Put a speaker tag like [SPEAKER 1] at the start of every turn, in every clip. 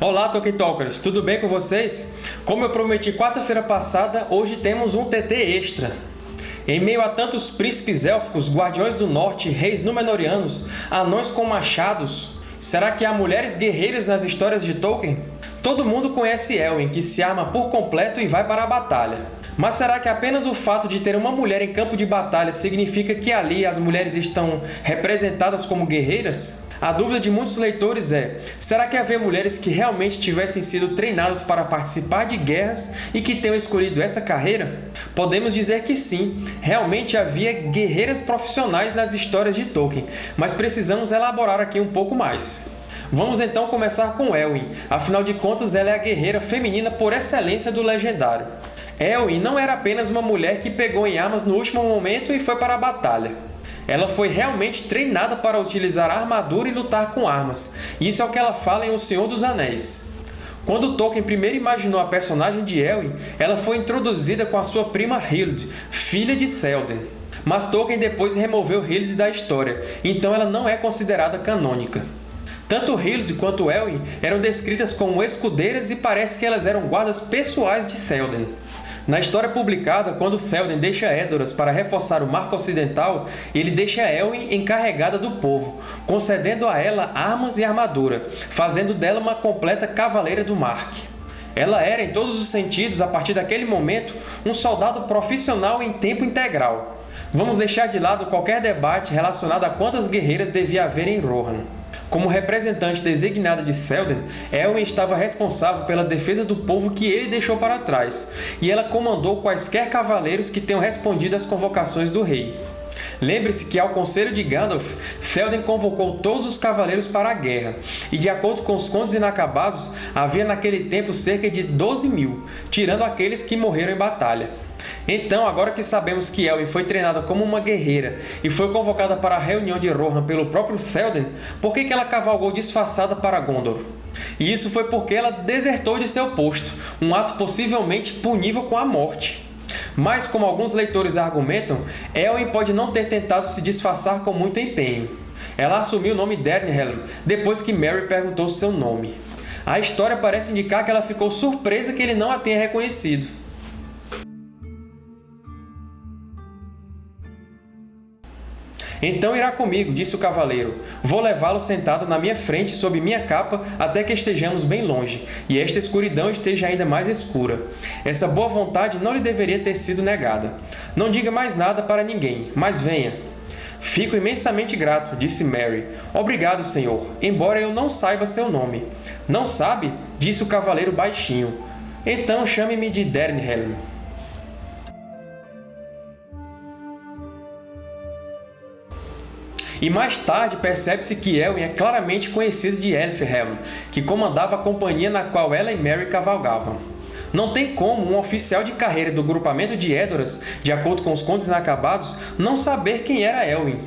[SPEAKER 1] Olá, Tolkien Talkers! Tudo bem com vocês? Como eu prometi quarta-feira passada, hoje temos um TT extra. Em meio a tantos príncipes élficos, guardiões do norte, reis Númenóreanos, anões com machados, será que há mulheres guerreiras nas histórias de Tolkien? Todo mundo conhece Elwin, que se arma por completo e vai para a batalha. Mas será que apenas o fato de ter uma mulher em campo de batalha significa que ali as mulheres estão representadas como guerreiras? A dúvida de muitos leitores é, será que havia mulheres que realmente tivessem sido treinadas para participar de guerras e que tenham escolhido essa carreira? Podemos dizer que sim, realmente havia guerreiras profissionais nas histórias de Tolkien, mas precisamos elaborar aqui um pouco mais. Vamos então começar com Elwin, afinal de contas ela é a guerreira feminina por excelência do Legendário. Elwin não era apenas uma mulher que pegou em armas no último momento e foi para a batalha. Ela foi realmente treinada para utilizar armadura e lutar com armas. Isso é o que ela fala em O Senhor dos Anéis. Quando Tolkien primeiro imaginou a personagem de Elwin, ela foi introduzida com a sua prima Hild, filha de Théoden. Mas Tolkien depois removeu Hild da história, então ela não é considerada canônica. Tanto Hild quanto Elwin eram descritas como escudeiras e parece que elas eram guardas pessoais de Théoden. Na história publicada, quando Théoden deixa Edoras para reforçar o Marco Ocidental, ele deixa Elwin encarregada do povo, concedendo a ela armas e armadura, fazendo dela uma completa Cavaleira do Marque. Ela era, em todos os sentidos, a partir daquele momento, um soldado profissional em tempo integral. Vamos deixar de lado qualquer debate relacionado a quantas guerreiras devia haver em Rohan. Como representante designada de Théoden, Elwin estava responsável pela defesa do povo que ele deixou para trás, e ela comandou quaisquer cavaleiros que tenham respondido às convocações do rei. Lembre-se que, ao conselho de Gandalf, Théoden convocou todos os cavaleiros para a guerra, e, de acordo com os Contos Inacabados, havia naquele tempo cerca de 12 mil, tirando aqueles que morreram em batalha. Então, agora que sabemos que Elwin foi treinada como uma guerreira e foi convocada para a reunião de Rohan pelo próprio Théoden, por que ela cavalgou disfarçada para Gondor? E isso foi porque ela desertou de seu posto, um ato possivelmente punível com a morte. Mas, como alguns leitores argumentam, Elwin pode não ter tentado se disfarçar com muito empenho. Ela assumiu o nome Dernhelm depois que Merry perguntou seu nome. A história parece indicar que ela ficou surpresa que ele não a tenha reconhecido. Então irá comigo, disse o cavaleiro. Vou levá-lo sentado na minha frente sob minha capa até que estejamos bem longe, e esta escuridão esteja ainda mais escura. Essa boa vontade não lhe deveria ter sido negada. Não diga mais nada para ninguém, mas venha. Fico imensamente grato, disse Mary. Obrigado, senhor, embora eu não saiba seu nome. Não sabe? disse o cavaleiro baixinho. Então chame-me de Dernhelm. E mais tarde percebe-se que Elwin é claramente conhecido de Elfhelm, que comandava a companhia na qual ela e Merry cavalgavam. Não tem como um oficial de carreira do grupamento de Edoras, de acordo com os contos inacabados, não saber quem era Elwin.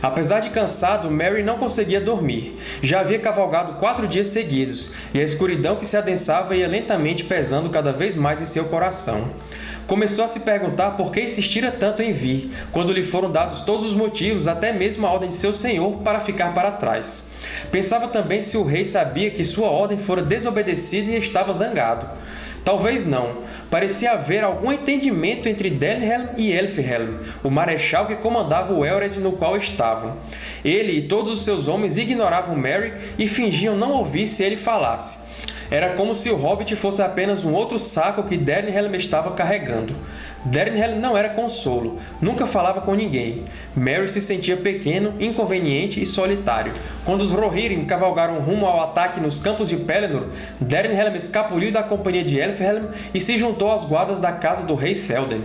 [SPEAKER 1] Apesar de cansado, Mary não conseguia dormir. Já havia cavalgado quatro dias seguidos, e a escuridão que se adensava ia lentamente pesando cada vez mais em seu coração. Começou a se perguntar por que insistira tanto em vir, quando lhe foram dados todos os motivos, até mesmo a ordem de seu senhor, para ficar para trás. Pensava também se o rei sabia que sua ordem fora desobedecida e estava zangado. Talvez não. Parecia haver algum entendimento entre Denhelm e Elfhelm, o marechal que comandava o Elred no qual estavam. Ele e todos os seus homens ignoravam Merry e fingiam não ouvir se ele falasse. Era como se o Hobbit fosse apenas um outro saco que Dernhelm estava carregando. Dernhelm não era consolo, nunca falava com ninguém. Merry se sentia pequeno, inconveniente e solitário. Quando os Rohirrim cavalgaram rumo ao ataque nos campos de Pelennor, Dernhelm escapuliu da companhia de Elfhelm e se juntou às guardas da casa do rei Théoden.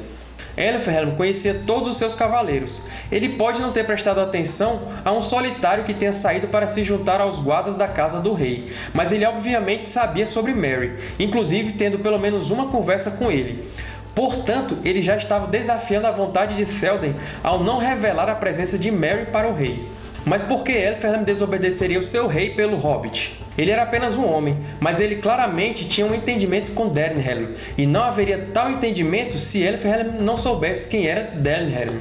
[SPEAKER 1] Elfhelm conhecia todos os seus cavaleiros. Ele pode não ter prestado atenção a um solitário que tenha saído para se juntar aos guardas da casa do rei, mas ele obviamente sabia sobre Merry, inclusive tendo pelo menos uma conversa com ele. Portanto, ele já estava desafiando a vontade de Théoden ao não revelar a presença de Merry para o rei. Mas por que Elferlam desobedeceria o seu rei pelo Hobbit? Ele era apenas um homem, mas ele claramente tinha um entendimento com Dernhelm, e não haveria tal entendimento se Elferhelm não soubesse quem era Dernhelm.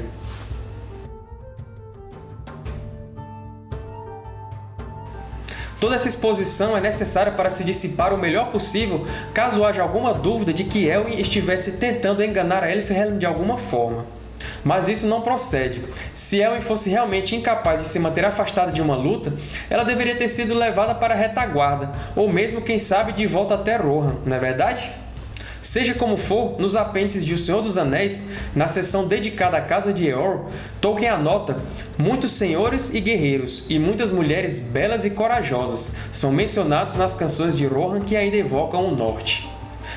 [SPEAKER 1] Toda essa exposição é necessária para se dissipar o melhor possível caso haja alguma dúvida de que Elwin estivesse tentando enganar Elfhelm de alguma forma. Mas isso não procede. Se Elwin fosse realmente incapaz de se manter afastada de uma luta, ela deveria ter sido levada para a retaguarda, ou mesmo, quem sabe, de volta até Rohan, não é verdade? Seja como for, nos apêndices de O Senhor dos Anéis, na seção dedicada à Casa de Eor, Tolkien anota muitos senhores e guerreiros, e muitas mulheres belas e corajosas são mencionados nas canções de Rohan que ainda evocam o Norte.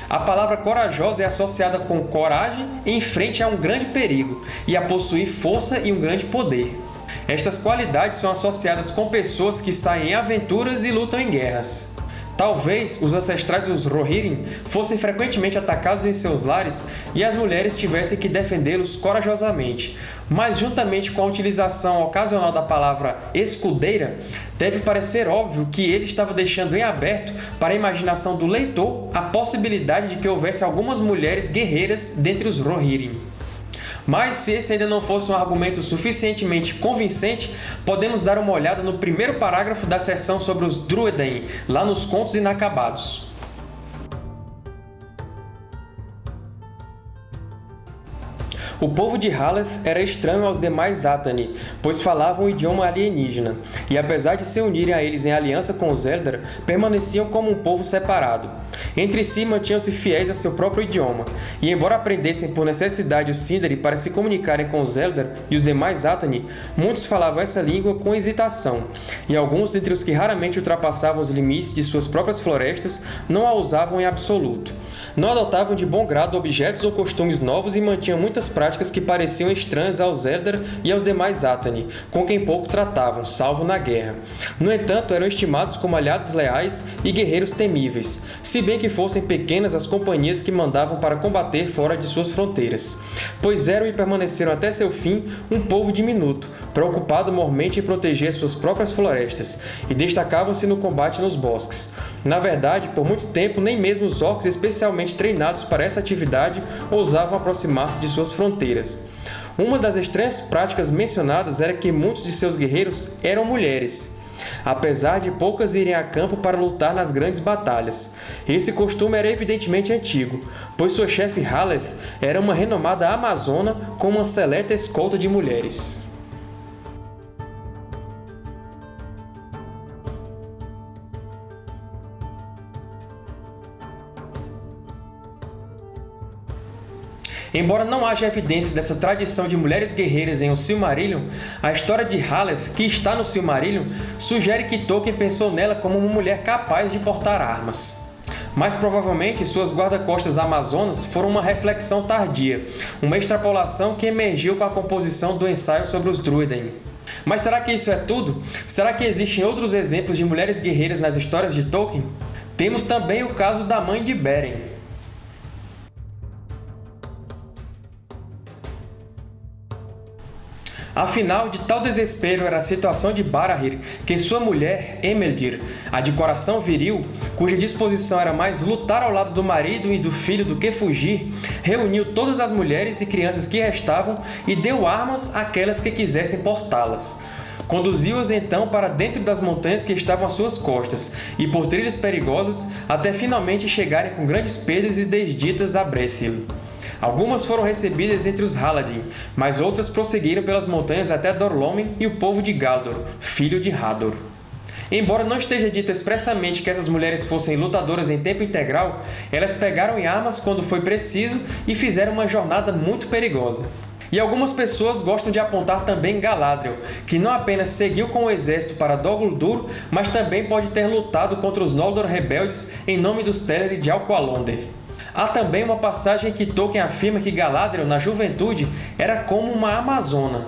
[SPEAKER 1] A palavra corajosa é associada com coragem em frente a um grande perigo e a possuir força e um grande poder. Estas qualidades são associadas com pessoas que saem em aventuras e lutam em guerras. Talvez os ancestrais dos Rohirrim fossem frequentemente atacados em seus lares e as mulheres tivessem que defendê-los corajosamente, mas juntamente com a utilização ocasional da palavra escudeira, deve parecer óbvio que ele estava deixando em aberto para a imaginação do leitor a possibilidade de que houvesse algumas mulheres guerreiras dentre os Rohirrim. Mas, se esse ainda não fosse um argumento suficientemente convincente, podemos dar uma olhada no primeiro parágrafo da seção sobre os Druedain, lá nos Contos Inacabados. O povo de Haleth era estranho aos demais Atani, pois falavam um idioma alienígena, e apesar de se unirem a eles em aliança com os Eldar, permaneciam como um povo separado. Entre si mantinham-se fiéis a seu próprio idioma, e embora aprendessem por necessidade o Sindari para se comunicarem com os Eldar e os demais Atani, muitos falavam essa língua com hesitação, e alguns entre os que raramente ultrapassavam os limites de suas próprias florestas não a usavam em absoluto. Não adotavam de bom grado objetos ou costumes novos e mantinham muitas práticas que pareciam estranhas aos Eldar e aos demais Atani, com quem pouco tratavam, salvo na guerra. No entanto, eram estimados como aliados leais e guerreiros temíveis, se bem que fossem pequenas as companhias que mandavam para combater fora de suas fronteiras. Pois eram e permaneceram até seu fim um povo diminuto, preocupado mormente em proteger suas próprias florestas, e destacavam-se no combate nos bosques. Na verdade, por muito tempo, nem mesmo os orcs especialmente treinados para essa atividade ousavam aproximar-se de suas fronteiras. Uma das estranhas práticas mencionadas era que muitos de seus guerreiros eram mulheres, apesar de poucas irem a campo para lutar nas grandes batalhas. Esse costume era evidentemente antigo, pois sua chefe Haleth era uma renomada amazona com uma seleta escolta de mulheres. Embora não haja evidência dessa tradição de mulheres guerreiras em O Silmarillion, a história de Haleth, que está no Silmarillion, sugere que Tolkien pensou nela como uma mulher capaz de portar armas. Mas provavelmente suas guarda-costas amazonas foram uma reflexão tardia, uma extrapolação que emergiu com a composição do ensaio sobre os Druiden. Mas será que isso é tudo? Será que existem outros exemplos de mulheres guerreiras nas histórias de Tolkien? Temos também o caso da mãe de Beren. Afinal, de tal desespero era a situação de Barahir que sua mulher, Emeldir, a de coração viril, cuja disposição era mais lutar ao lado do marido e do filho do que fugir, reuniu todas as mulheres e crianças que restavam e deu armas àquelas que quisessem portá-las. Conduziu-as então para dentro das montanhas que estavam às suas costas, e por trilhas perigosas, até finalmente chegarem com grandes perdas e desditas a Brethil. Algumas foram recebidas entre os Haladin, mas outras prosseguiram pelas montanhas até Dorlomen e o povo de Galdor, filho de Hador. Embora não esteja dito expressamente que essas mulheres fossem lutadoras em tempo integral, elas pegaram em armas quando foi preciso e fizeram uma jornada muito perigosa. E algumas pessoas gostam de apontar também Galadriel, que não apenas seguiu com o exército para Dol Guldur, mas também pode ter lutado contra os Noldor rebeldes em nome dos Teleri de Alqualonder. Há também uma passagem que Tolkien afirma que Galadriel, na juventude, era como uma amazona.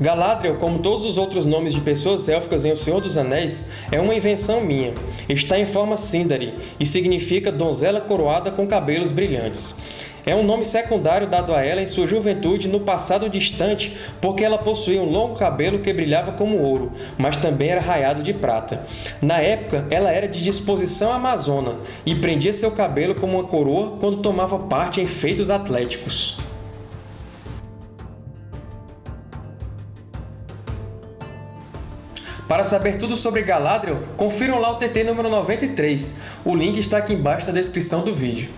[SPEAKER 1] Galadriel, como todos os outros nomes de pessoas élficas em O Senhor dos Anéis, é uma invenção minha. Está em forma Sindari e significa donzela coroada com cabelos brilhantes é um nome secundário dado a ela em sua juventude no passado distante porque ela possuía um longo cabelo que brilhava como ouro, mas também era raiado de prata. Na época, ela era de disposição amazona e prendia seu cabelo como uma coroa quando tomava parte em feitos atléticos. Para saber tudo sobre Galadriel, confiram lá o TT número 93. O link está aqui embaixo na descrição do vídeo.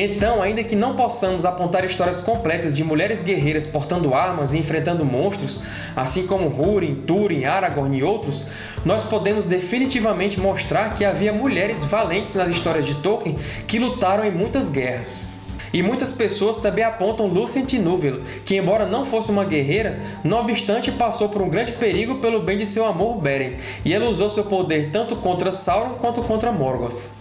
[SPEAKER 1] Então, ainda que não possamos apontar histórias completas de mulheres guerreiras portando armas e enfrentando monstros, assim como Húrin, Túrin, Aragorn e outros, nós podemos definitivamente mostrar que havia mulheres valentes nas histórias de Tolkien que lutaram em muitas guerras. E muitas pessoas também apontam Lúthien Tinúvel, que embora não fosse uma guerreira, não obstante passou por um grande perigo pelo bem de seu amor Beren, e ela usou seu poder tanto contra Sauron quanto contra Morgoth.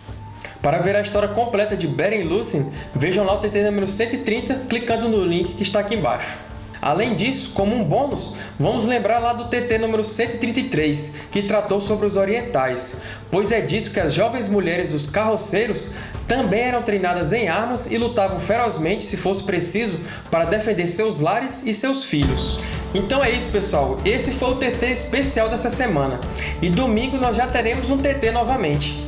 [SPEAKER 1] Para ver a história completa de Beren Lúthien, vejam lá o TT número 130 clicando no link que está aqui embaixo. Além disso, como um bônus, vamos lembrar lá do TT número 133, que tratou sobre os orientais, pois é dito que as jovens mulheres dos carroceiros também eram treinadas em armas e lutavam ferozmente, se fosse preciso, para defender seus lares e seus filhos. Então é isso, pessoal. Esse foi o TT especial dessa semana. E domingo nós já teremos um TT novamente.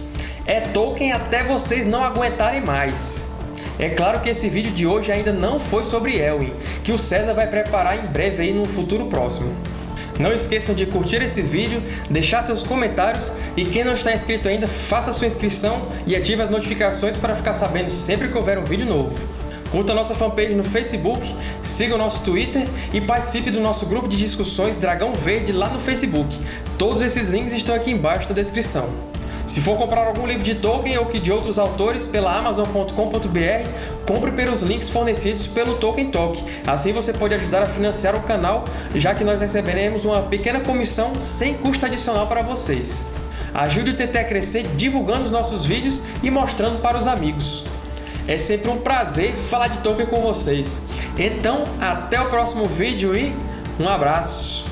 [SPEAKER 1] É Tolkien até vocês não aguentarem mais. É claro que esse vídeo de hoje ainda não foi sobre Elwin, que o César vai preparar em breve aí no futuro próximo. Não esqueçam de curtir esse vídeo, deixar seus comentários e quem não está inscrito ainda, faça sua inscrição e ative as notificações para ficar sabendo sempre que houver um vídeo novo. Curta nossa fanpage no Facebook, siga o nosso Twitter e participe do nosso grupo de discussões Dragão Verde lá no Facebook. Todos esses links estão aqui embaixo na descrição. Se for comprar algum livro de Tolkien ou de outros autores pela Amazon.com.br, compre pelos links fornecidos pelo Tolkien Talk. Assim você pode ajudar a financiar o canal, já que nós receberemos uma pequena comissão sem custo adicional para vocês. Ajude o TT a crescer divulgando os nossos vídeos e mostrando para os amigos. É sempre um prazer falar de Tolkien com vocês. Então, até o próximo vídeo e um abraço!